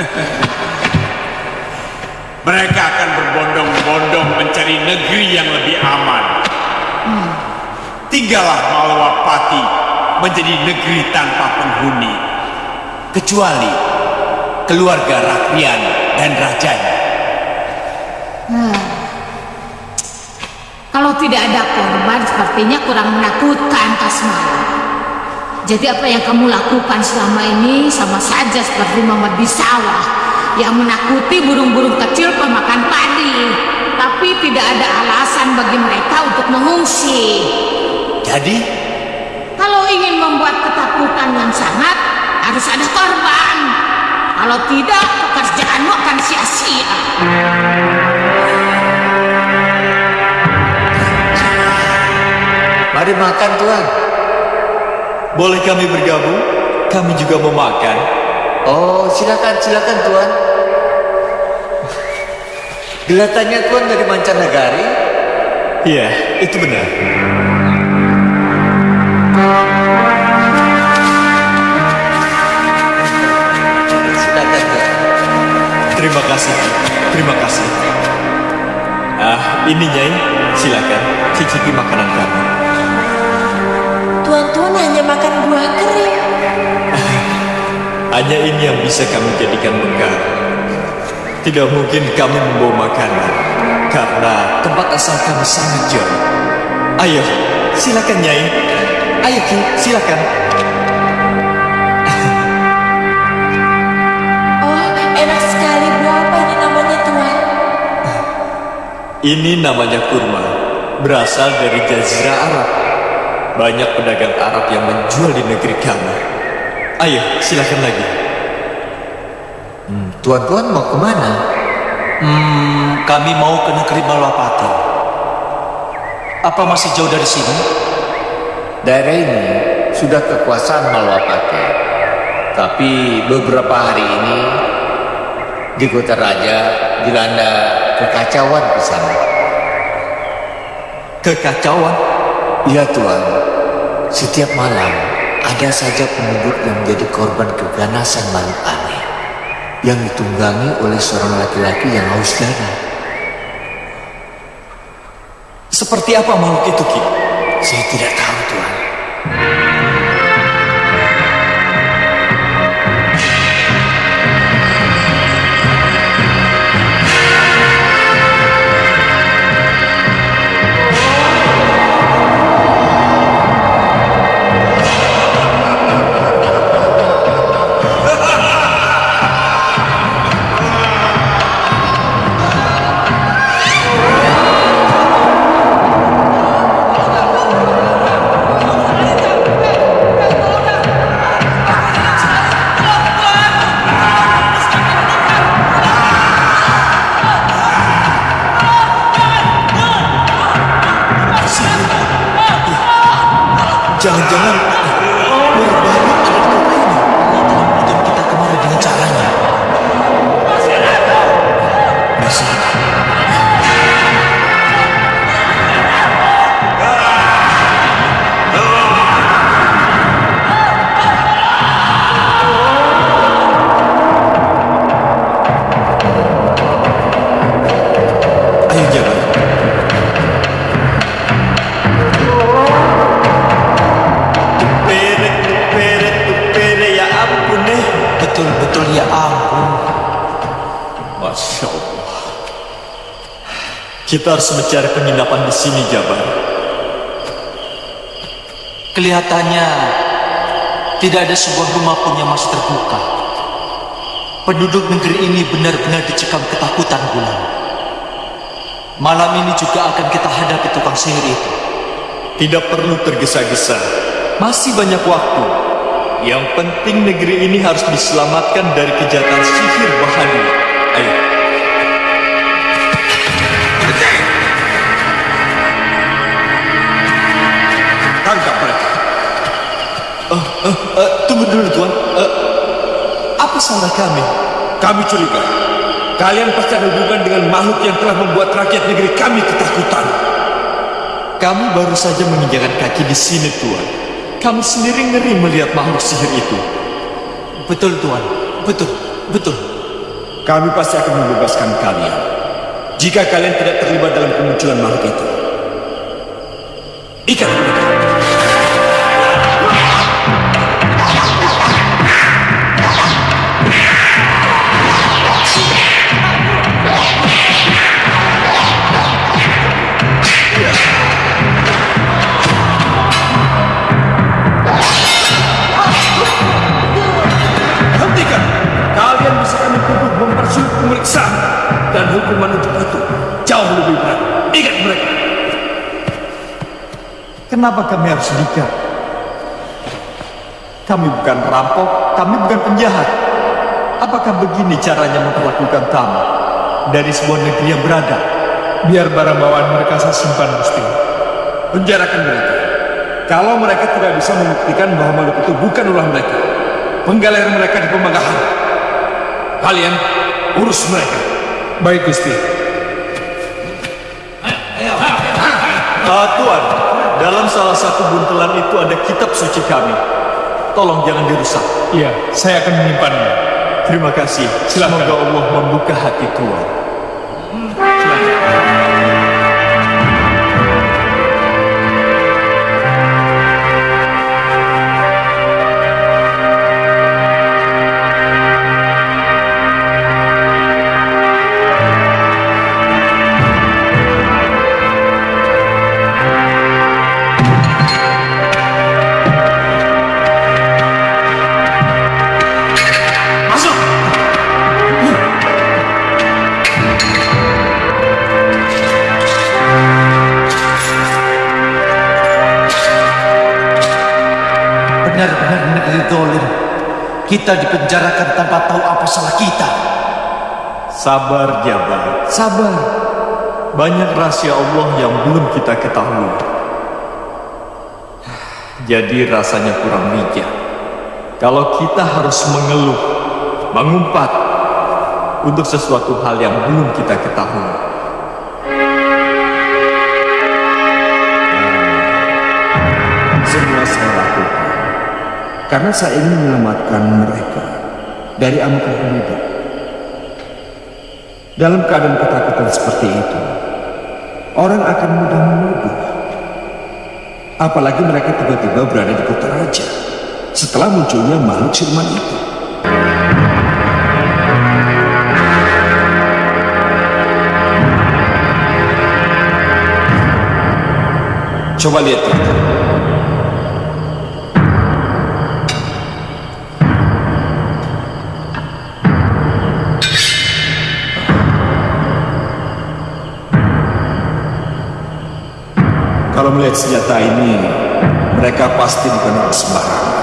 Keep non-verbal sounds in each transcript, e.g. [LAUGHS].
[LAUGHS] Mereka akan berbondong-bondong mencari negeri yang lebih aman. Hmm. Tinggallah Malwapati menjadi negeri tanpa penghuni. Kecuali keluarga Rakrian dan rajanya. Hmm. Kalau tidak ada korban, sepertinya kurang menakutkan Kasmala. Jadi apa yang kamu lakukan selama ini sama saja seperti Muhammad Bisawah yang menakuti burung-burung kecil pemakan padi. Tapi tidak ada alasan bagi mereka untuk mengungsi. Jadi? Kalau ingin membuat ketakutan yang sangat, harus ada korban. Kalau tidak, pekerjaanmu akan sia-sia. Mari makan Tuhan. Boleh kami bergabung? Kami juga mau makan. Oh, silakan, silakan Tuhan. Kelihatannya Tuhan dari mancanegari. Iya, itu benar. Silakan Tuhan. Terima kasih. Terima kasih. Ah, ini Nyai. Silakan cicipi makanan kami. Hanya ini yang bisa kami jadikan bekal. Tidak mungkin kami membawa makanan karena tempat asal kami sangat jauh. Ayo, silakan Nyai. Ayo Ki, silakan. [LAUGHS] Oh, enak sekali buah apa ini namanya Tuan? Ini namanya kurma, berasal dari Jazirah Arab. Banyak pedagang Arab yang menjual di negeri kami. Ayo, silakan lagi. Hmm, Tuan-tuan mau ke mana? Hmm, kami mau ke negeri Malwapati. Apa masih jauh dari sini? Daerah ini sudah kekuasaan Malwapati. Tapi beberapa hari ini di kota raja dilanda kekacauan di sana. Kekacauan? Iya Tuhan, setiap malam ada saja penduduk yang menjadi korban keganasan makhluk aneh yang ditunggangi oleh seorang laki-laki yang haus darah. Seperti apa makhluk itu, Ki? Saya tidak tahu Tuhan. Kita harus mencari penginapan di sini, Jabar. Kelihatannya tidak ada sebuah rumah pun yang masih terbuka. Penduduk negeri ini benar-benar dicekam ketakutan bulan. Malam ini juga akan kita hadapi tukang sihir itu. Tidak perlu tergesa-gesa. Masih banyak waktu. Yang penting negeri ini harus diselamatkan dari kejahatan sihir bahaya. Ayo. Salah kami? Kami curiga kalian pasti ada hubungan dengan makhluk yang telah membuat rakyat negeri kami ketakutan. Kami baru saja menginjakan kaki di sini, Tuan. Kami sendiri ngeri melihat makhluk sihir itu. Betul Tuan, betul, betul. Kami pasti akan membebaskan kalian jika kalian tidak terlibat dalam kemunculan makhluk itu. Ikat mereka. Kenapa kami harus diikat? Kami bukan perampok, kami bukan penjahat. Apakah begini caranya memperlakukan tamu dari sebuah negeri yang berada? Biar barang bawaan mereka saya simpan, Gusti. Penjarakan mereka. Kalau mereka tidak bisa membuktikan bahwa makhluk itu bukan ulah mereka, penggaler mereka di pemagahan. Kalian urus mereka. Baik, Gusti. Dalam salah satu buntelan itu ada kitab suci kami. Tolong jangan dirusak. Iya, saya akan menyimpannya. Terima kasih. Silakan. Semoga Allah membuka hati Tuan. Dipenjarakan tanpa tahu apa salah kita. Sabar, Jabar. Sabar. Banyak rahasia Allah yang belum kita ketahui. Jadi rasanya kurang bijak. Kalau kita harus mengeluh, mengumpat untuk sesuatu hal yang belum kita ketahui. Semua saya lakukan karena saya ingin menyelamatkan mereka dari amukan penduduk. Dalam keadaan ketakutan seperti itu, orang akan mudah menuduh. Apalagi mereka tiba-tiba berada di kota raja setelah munculnya makhluk siluman itu. Coba lihat itu. Melihat senjata ini, mereka pasti bukan orang sembarangan.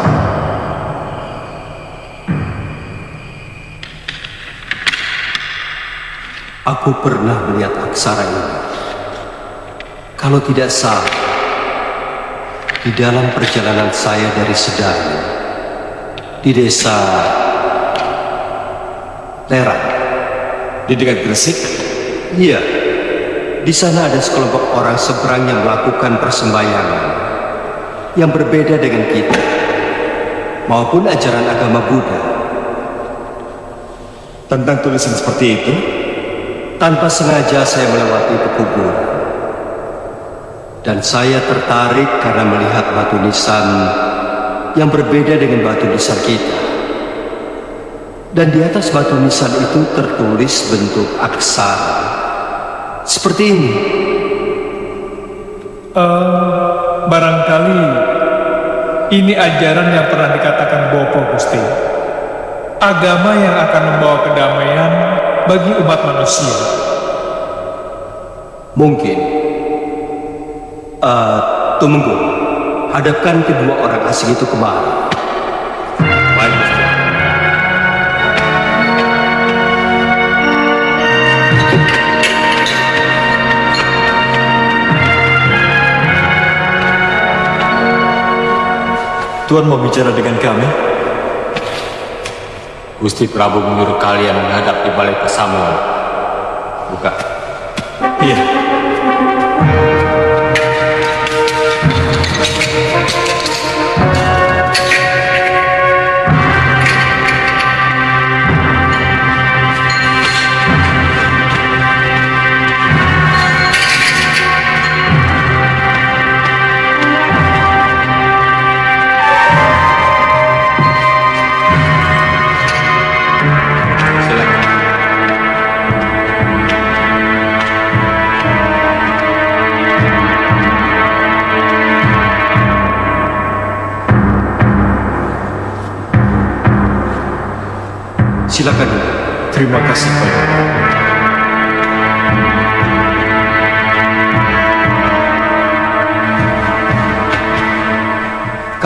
Aku pernah melihat aksara ini. Kalau tidak salah, di dalam perjalanan saya dari Sedang, di desa Lerang, Di dekat Gresik, iya, di sana ada sekelompok orang seberang yang melakukan persembayangan yang berbeda dengan kita, maupun ajaran agama Buddha. tentang tulisan seperti itu, Tanpa sengaja saya melewati pekubur Dan saya tertarik karena melihat batu nisan yang berbeda dengan batu nisan kita. Dan di atas batu nisan itu tertulis bentuk aksara. Seperti ini. Eh, barangkali ini ajaran yang pernah dikatakan Bopo Gusti. Agama yang akan membawa kedamaian bagi umat manusia. Mungkin. Eh, tunggu. Hadapkan kedua orang asing itu kemari. Tuhan mau bicara dengan kami? Gusti Prabu menyuruh kalian menghadap di balai pesamuan.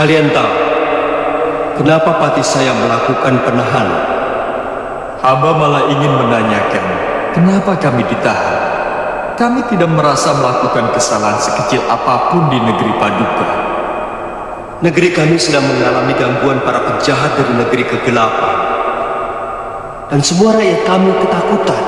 Kalian tahu kenapa pati saya melakukan penahanan? Hamba malah ingin menanyakan, kenapa kami ditahan? Kami tidak merasa melakukan kesalahan sekecil apa pun di negeri Paduka. Negeri kami sedang mengalami gangguan para penjahat dari negeri kegelapan. Dan semua rakyat kami ketakutan.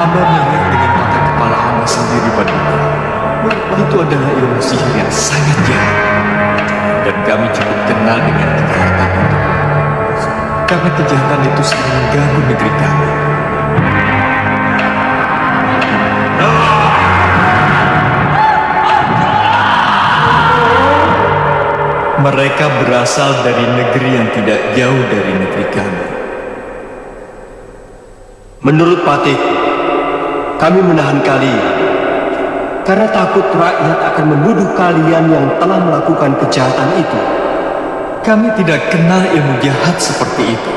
Hamba melihat dengan mata kepala hamba sendiri. Bahwa itu adalah ilmu sihir yang sangat jahat. Dan kami cukup kenal dengan kejahatan itu. Karena kejahatan itu sering mengganggu negeri kami. Mereka berasal dari negeri yang tidak jauh dari negeri kami. Menurut patiku, kami menahan kalian karena takut rakyat akan menuduh kalian yang telah melakukan kejahatan itu. Kami tidak kenal ilmu jahat seperti itu.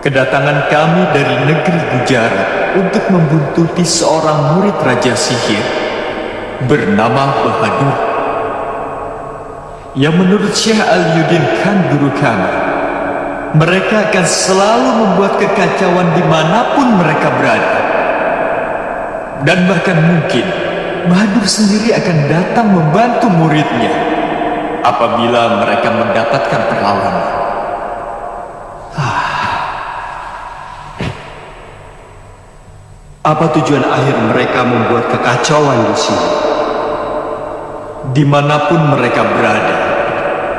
Kedatangan kami dari negeri Gujarat untuk membuntuti seorang murid Raja Sihir bernama Bahadur. Yang menurut Syekh Al-Yudin Khan guru kami, mereka akan selalu membuat kekacauan di mana pun mereka berada. Dan bahkan mungkin Bahadur sendiri akan datang membantu muridnya apabila mereka mendapatkan perlawanan. Apa tujuan akhir mereka membuat kekacauan di sini? Di mana pun mereka berada,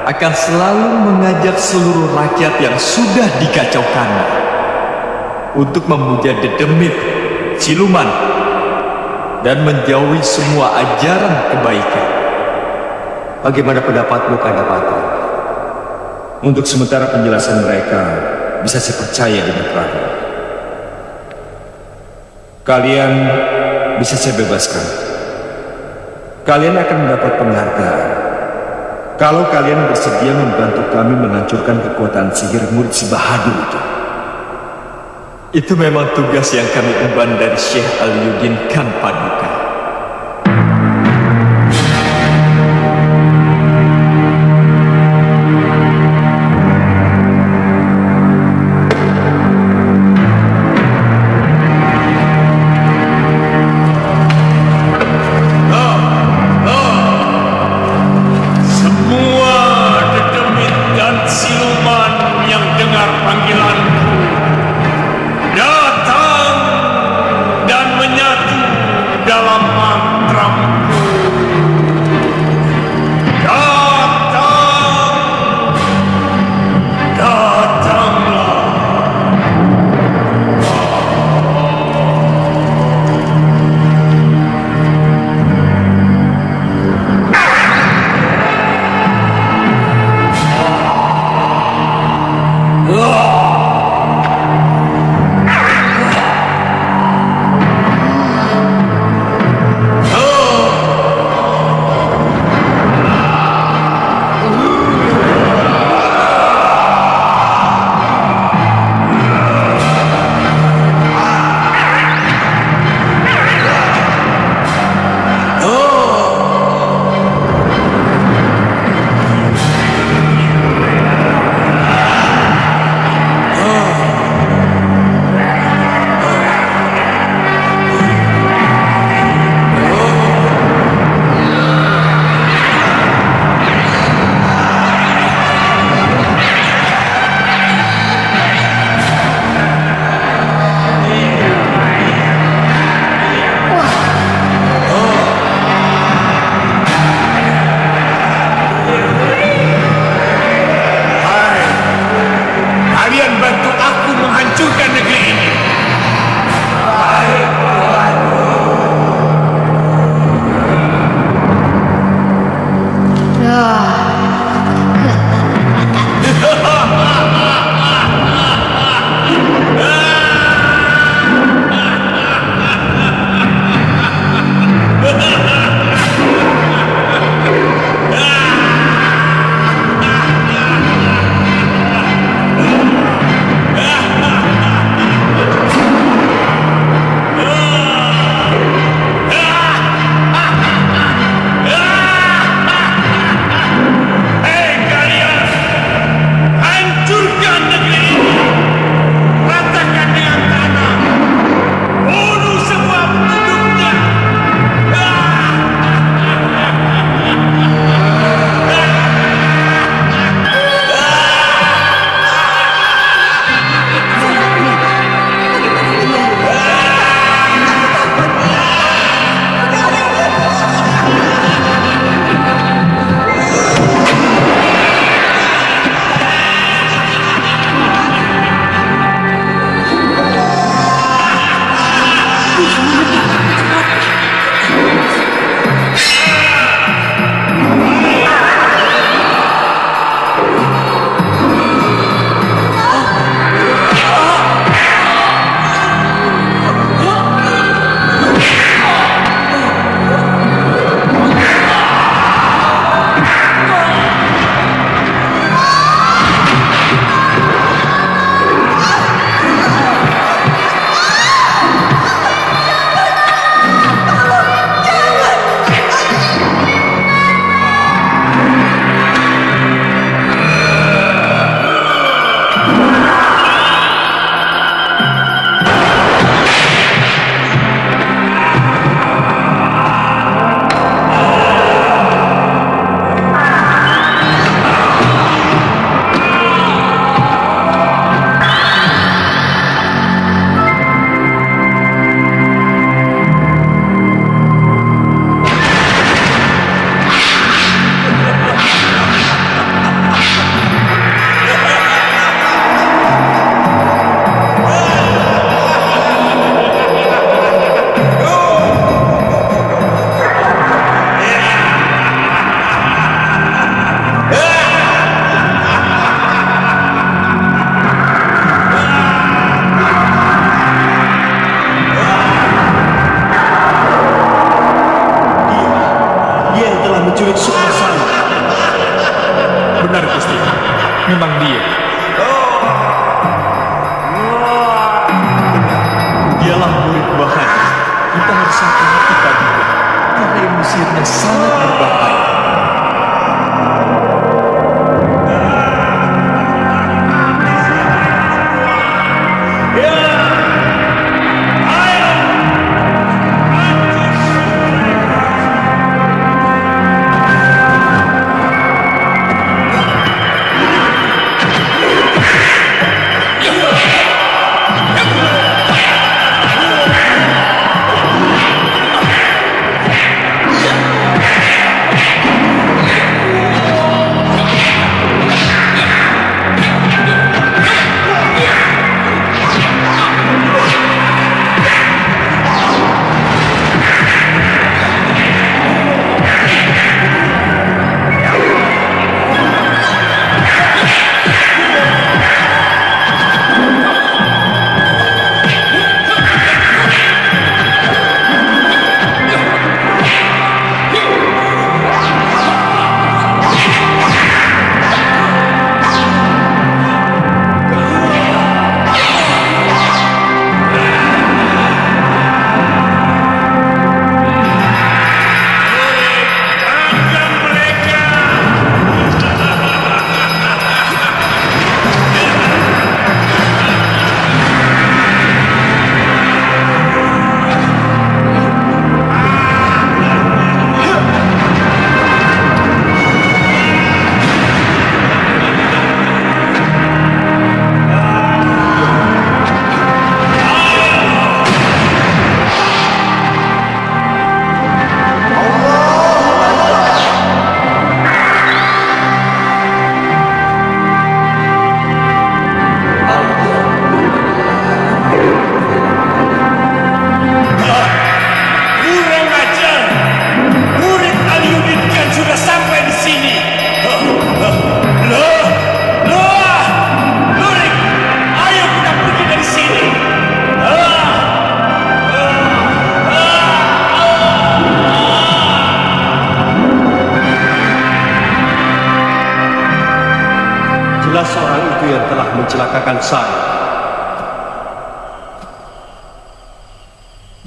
akan selalu mengajak seluruh rakyat yang sudah dikacaukannya untuk memuja dedemit, siluman, dan menjauhi semua ajaran kebaikan. Bagaimana pendapatmu, Kadapati? Untuk sementara penjelasan mereka bisa saya percaya dengan Prabu. Kalian bisa saya bebaskan. Kalian akan mendapat penghargaan. Kalau kalian bersedia membantu kami menghancurkan kekuatan sihir murid si Bahadur itu. Itu memang tugas yang kami emban dari Syekh Al-Yudin Khan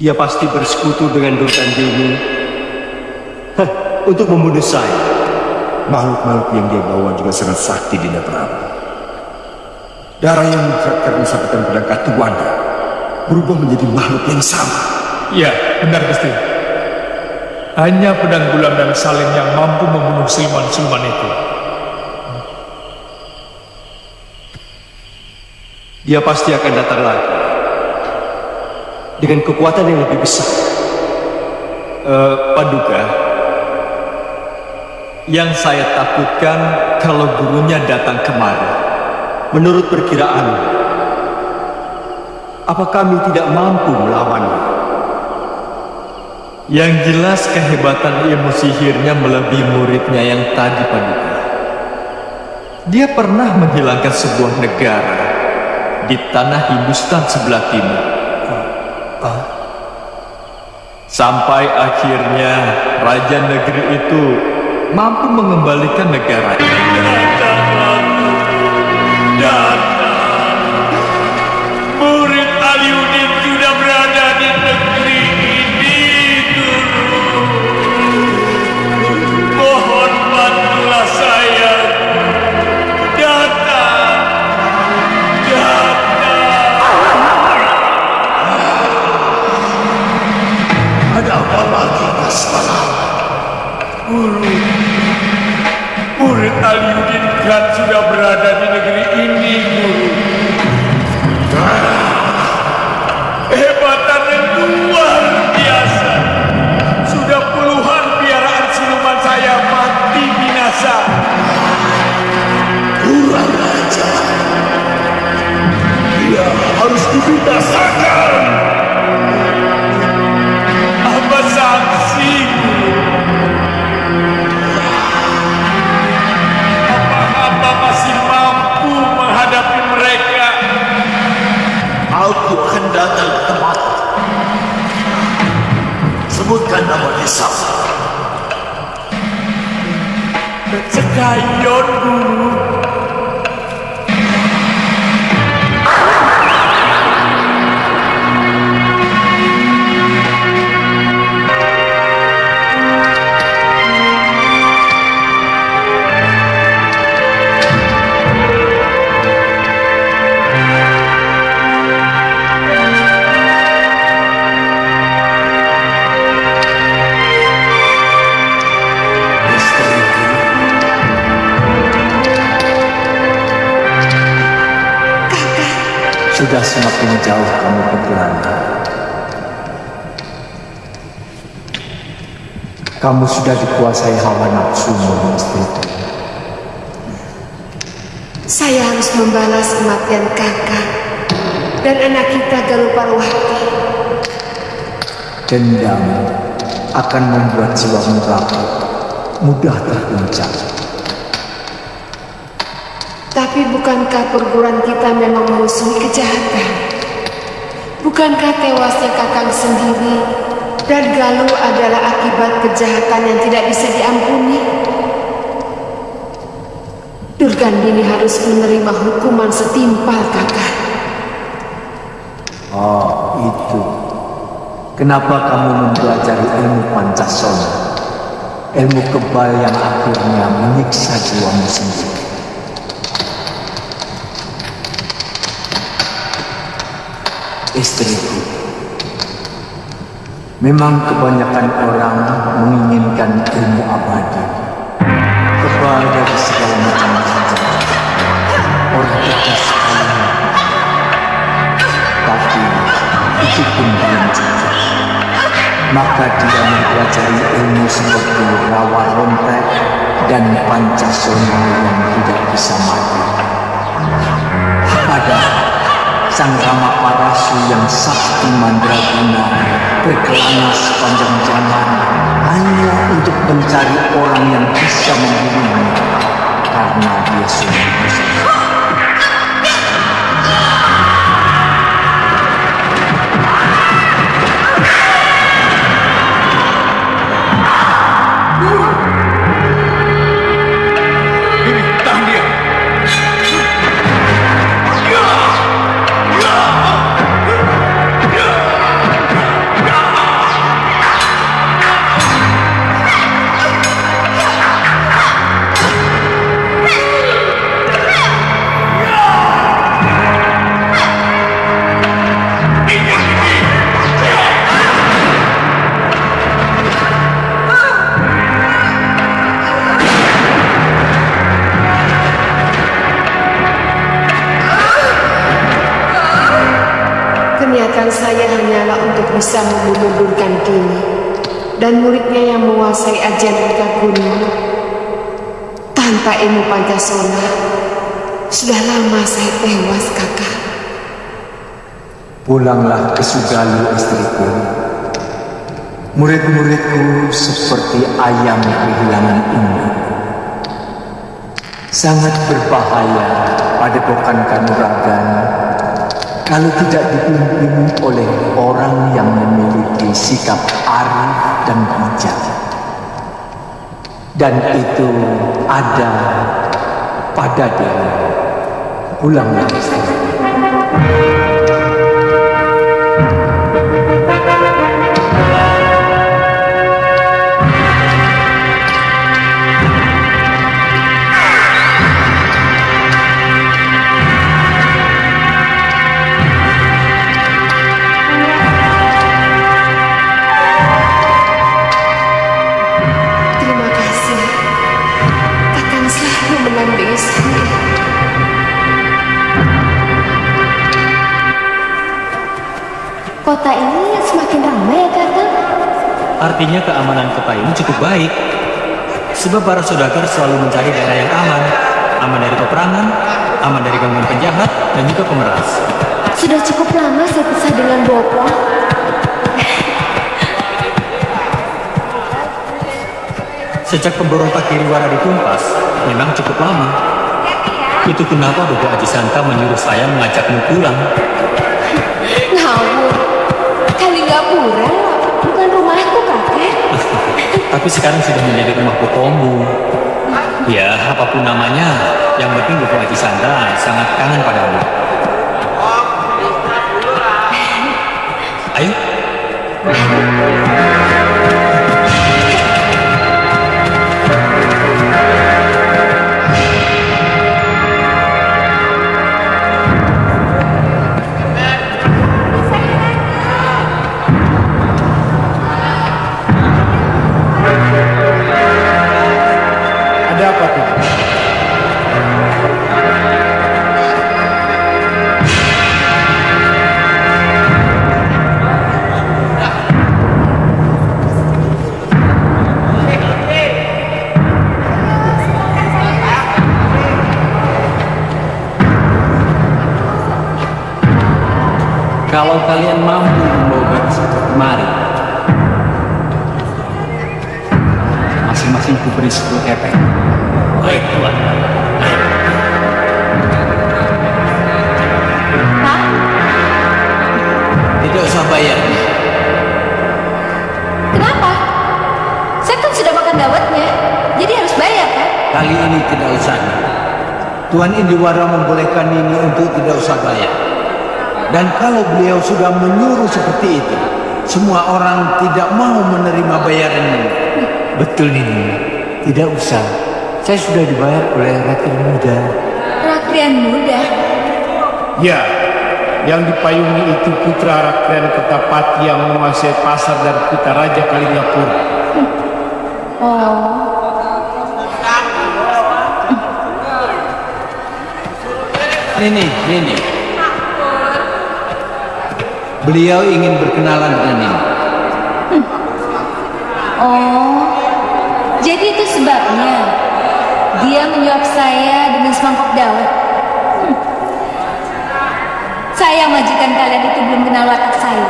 Dia pasti bersekutu dengan Durkan Dewi untuk membunuh saya. Makhluk-makhluk yang dia bawa juga sangat sakti Dinda Prabu. Darah yang menjeratkan sabetan pedang Katuwanda berubah menjadi makhluk yang sama. Ya, benar Gusti. Hanya pedang gulam dan salin yang mampu membunuh siluman-siluman itu. Dia pasti akan datang lagi dengan kekuatan yang lebih besar. Eh, Paduka, yang saya takutkan kalau gurunya datang kemari. Menurut perkiraan, apa kami tidak mampu melawannya? Yang jelas kehebatan ilmu sihirnya melebihi muridnya yang tadi Paduka. Dia pernah menghilangkan sebuah negara di tanah Hindustan sebelah timur. Sampai akhirnya raja negeri itu mampu mengembalikan negara. Datang. that Kamu sudah dikuasai hawa nafsumu, istriku. Saya harus membalas kematian kakak dan anak kita Galuparwati. Dendam akan membuat jiwamu rapuh, mudah terguncang. Tapi bukankah perguruan kita memang memusuhi kejahatan? Bukankah tewasnya kakang sendiri dan Galuh adalah akibat kejahatan yang tidak bisa diampuni? Durgandini harus menerima hukuman setimpal kakak. Oh, itu. Kenapa kamu mempelajari ilmu Pancasona? Ilmu kebal yang akhirnya menyiksa jiwamu sendiri. Istriku, memang kebanyakan orang menginginkan ilmu abadi. Kebal dari segala macam hajat. Orang cerdas sekali. Tapi itu pun belum cukup. Maka dia mempelajari ilmu seperti rawa rontek dan pancasona yang tidak bisa mati. Padahal Sang Rama Parasu yang sakti mandraguna berkelana sepanjang zaman hanya untuk mencari orang yang bisa membunuhnya karena dia sudah untuk bisa membunuh Durgandini dan muridnya yang menguasai ajian Eka Gunung. Tanpa ilmu Pancasona, sudah lama saya tewas kakak. Pulanglah ke Sugalu istriku. Murid-muridku seperti ayam kehilangan induk. Sangat berbahaya pada pokan kanuragan kalau tidak dipimpin oleh orang yang memiliki sikap arif dan bijak. Dan itu ada pada dia. Pulanglah istriku. Kota ini semakin ramai ya kakak? Artinya keamanan kota ini cukup baik. Sebab para saudagar selalu mencari daerah yang aman. Aman dari peperangan, aman dari gangguan penjahat, dan juga pemeras. Sudah cukup lama saya pisah dengan Bopo. Sejak pemberontak Kiriwara ditumpas, memang cukup lama. Itu kenapa Bobo Aji Santa menyuruh saya mengajakmu pulang. Pura, bukan rumahku kakek. Tapi [LAUGHS] sekarang sudah menjadi rumah Bopomu. Ya, apa pun namanya, yang penting Bobo Aji Santa sangat kangen padamu. Ayo, Indiwara membolehkan ini untuk tidak usah bayar. Dan kalau beliau sudah menyuruh seperti itu, semua orang tidak mau menerima bayaran ini. Betul Nini. Tidak usah. Saya sudah dibayar oleh rakyat muda. Rakrian muda. Ya, yang dipayungi itu putra Rakren Ketapati yang menguasai pasar dan kita Raja Kalingapura. Oh, Nini, Nini. Beliau ingin berkenalan dengan Nini. oh. Jadi itu sebabnya dia menyuap saya dengan semangkok dawet. Hmm. Sayang majikan kalian itu belum kenal watak saya.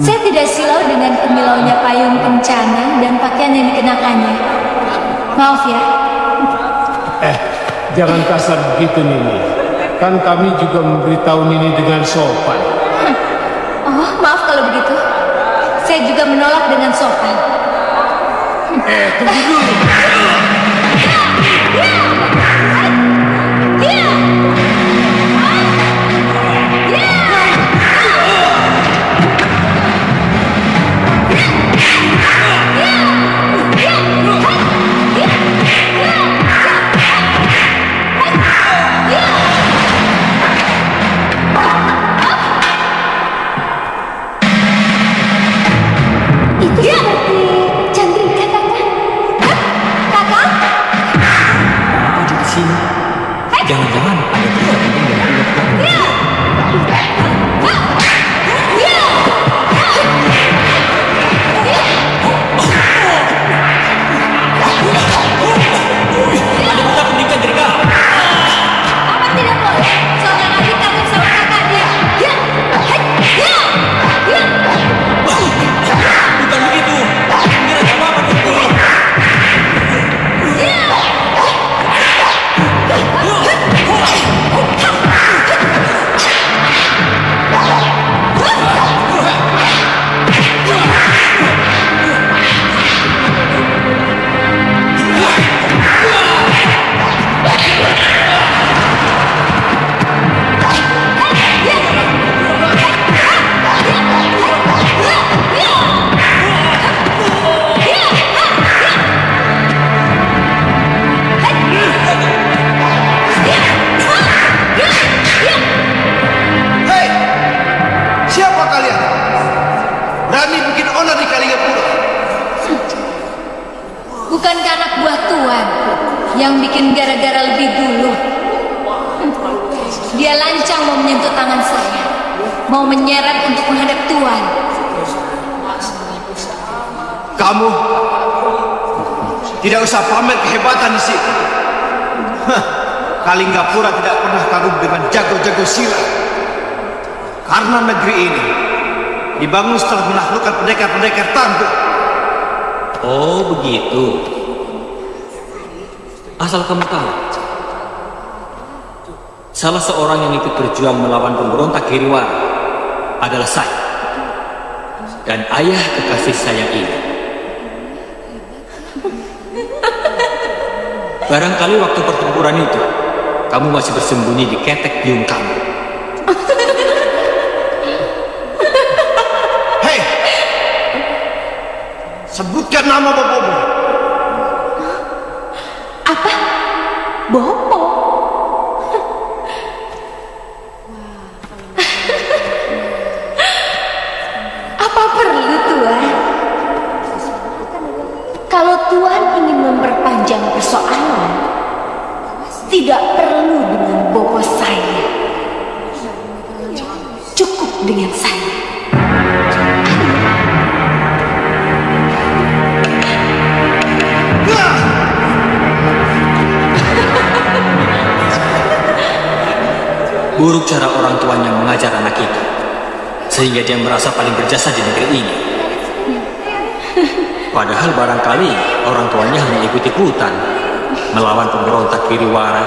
Saya tidak silau dengan kemilaunya payung kencana dan pakaian yang dikenakannya. Maaf ya. Jangan kasar begitu Nini. Kan kami juga memberitahu Nini dengan sopan. [LAUGHS] Oh, maaf kalau begitu. Saya juga menolak dengan sopan. Eh, tunggu dulu. [LAUGHS] usah pamer kehebatan di. Hah, Kalinggapura tidak pernah kagum dengan jago-jago silat. Karena negeri ini dibangun setelah menaklukkan pendekar-pendekar tangguh. Oh begitu. Asal kamu tahu, salah seorang yang ikut berjuang melawan pemberontak Kiriwara adalah saya dan ayah kekasih saya ini. Barangkali waktu pertempuran itu, kamu masih bersembunyi di ketek biung kamu. Hei! Sebutkan nama bapamu. Merasa paling berjasa di negeri ini. Padahal barangkali orang tuanya hanya ikut-ikutan melawan pemberontak Kiriwara.